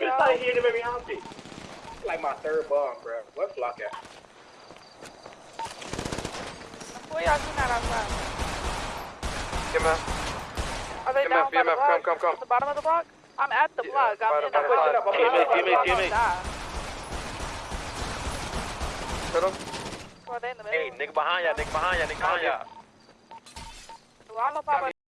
this y'all. here that made me happy. Like my third bomb, bro. What flock at? Where y'all shooting at outside? EMF. Are they get down by the EMF, block? come, come, come. At the bottom of the block? I'm at the Yeah, block. I'm bottom, in the block. Give me, give me, give me. teammate, block. teammate. Hit him. Or they in the Hey, nigga behind ya, nigga behind ya, nigga behind ya. Well, I don't know if I'm